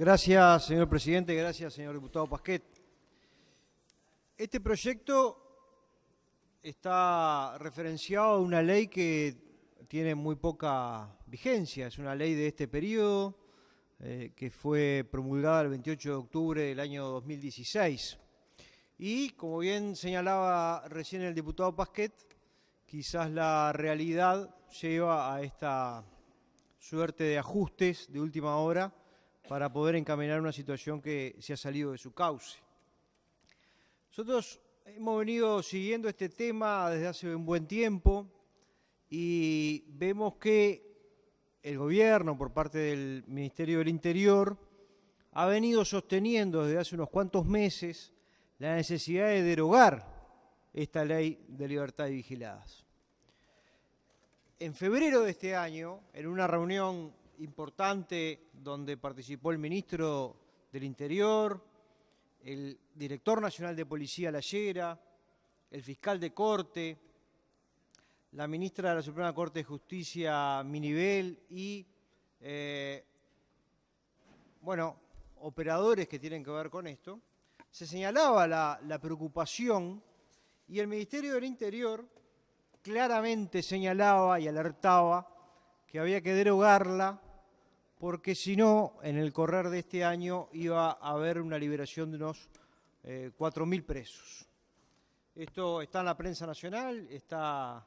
Gracias, señor presidente. Gracias, señor diputado Pasquet. Este proyecto está referenciado a una ley que tiene muy poca vigencia. Es una ley de este periodo eh, que fue promulgada el 28 de octubre del año 2016. Y, como bien señalaba recién el diputado Pasquet, quizás la realidad lleva a esta suerte de ajustes de última hora para poder encaminar una situación que se ha salido de su cauce. Nosotros hemos venido siguiendo este tema desde hace un buen tiempo y vemos que el gobierno, por parte del Ministerio del Interior, ha venido sosteniendo desde hace unos cuantos meses la necesidad de derogar esta ley de libertad de vigiladas. En febrero de este año, en una reunión importante donde participó el ministro del Interior, el director nacional de Policía Lallera, el fiscal de Corte, la ministra de la Suprema Corte de Justicia Minivel y, eh, bueno, operadores que tienen que ver con esto, se señalaba la, la preocupación y el Ministerio del Interior claramente señalaba y alertaba que había que derogarla porque si no, en el correr de este año iba a haber una liberación de unos eh, 4.000 presos. Esto está en la prensa nacional, está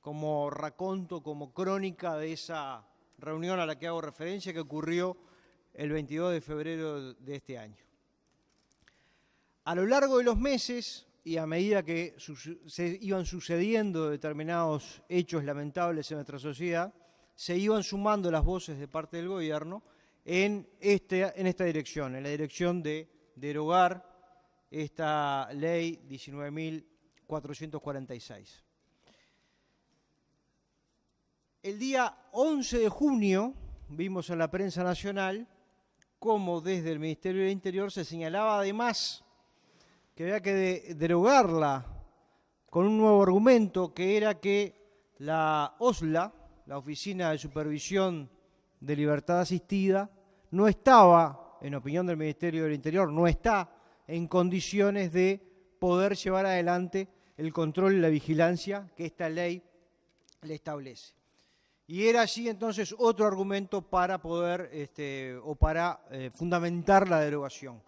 como raconto, como crónica de esa reunión a la que hago referencia que ocurrió el 22 de febrero de este año. A lo largo de los meses y a medida que se iban sucediendo determinados hechos lamentables en nuestra sociedad, se iban sumando las voces de parte del gobierno en, este, esta dirección, en la dirección de derogar esta ley 19.446. El día 11 de junio vimos en la prensa nacional cómo desde el Ministerio del Interior se señalaba además que había que derogarla con un nuevo argumento que era que la OSLA, la Oficina de Supervisión de Libertad Asistida, no estaba, en opinión del Ministerio del Interior, no está en condiciones de poder llevar adelante el control y la vigilancia que esta ley le establece. Y era así entonces otro argumento para poder este, o para eh, fundamentar la derogación.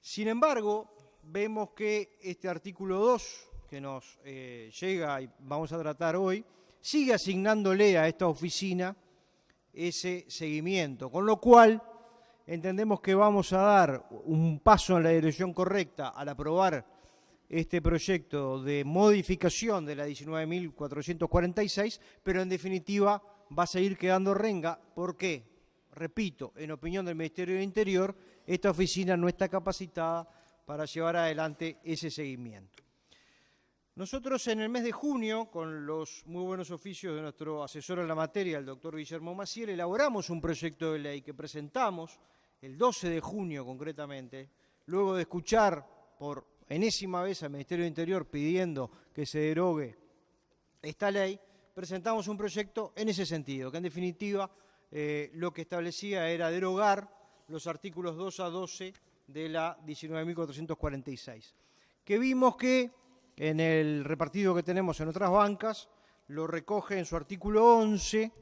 Sin embargo, vemos que este artículo 2 que nos eh, llega y vamos a tratar hoy, sigue asignándole a esta oficina ese seguimiento, con lo cual entendemos que vamos a dar un paso en la dirección correcta al aprobar este proyecto de modificación de la 19.446, pero en definitiva va a seguir quedando renga. ¿Por qué? Repito, en opinión del Ministerio del Interior, esta oficina no está capacitada para llevar adelante ese seguimiento. Nosotros en el mes de junio, con los muy buenos oficios de nuestro asesor en la materia, el doctor Guillermo Maciel, elaboramos un proyecto de ley que presentamos el 12 de junio concretamente, luego de escuchar por enésima vez al Ministerio del Interior pidiendo que se derogue esta ley, presentamos un proyecto en ese sentido, que en definitiva eh, lo que establecía era derogar los artículos 2 a 12 de la 19.446, que vimos que en el repartido que tenemos en otras bancas, lo recoge en su artículo 11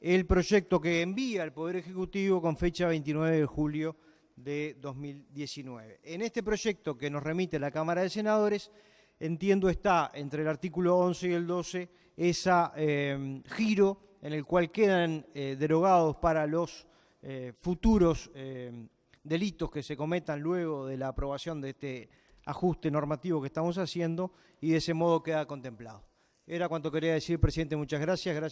el proyecto que envía el Poder Ejecutivo con fecha 29 de julio de 2019. En este proyecto que nos remite la Cámara de Senadores, entiendo está entre el artículo 11 y el 12 ese eh, giro en el cual quedan eh, derogados para los eh, futuros delitos que se cometan luego de la aprobación de este ajuste normativo que estamos haciendo y de ese modo queda contemplado. Era cuanto quería decir, presidente. Muchas gracias. gracias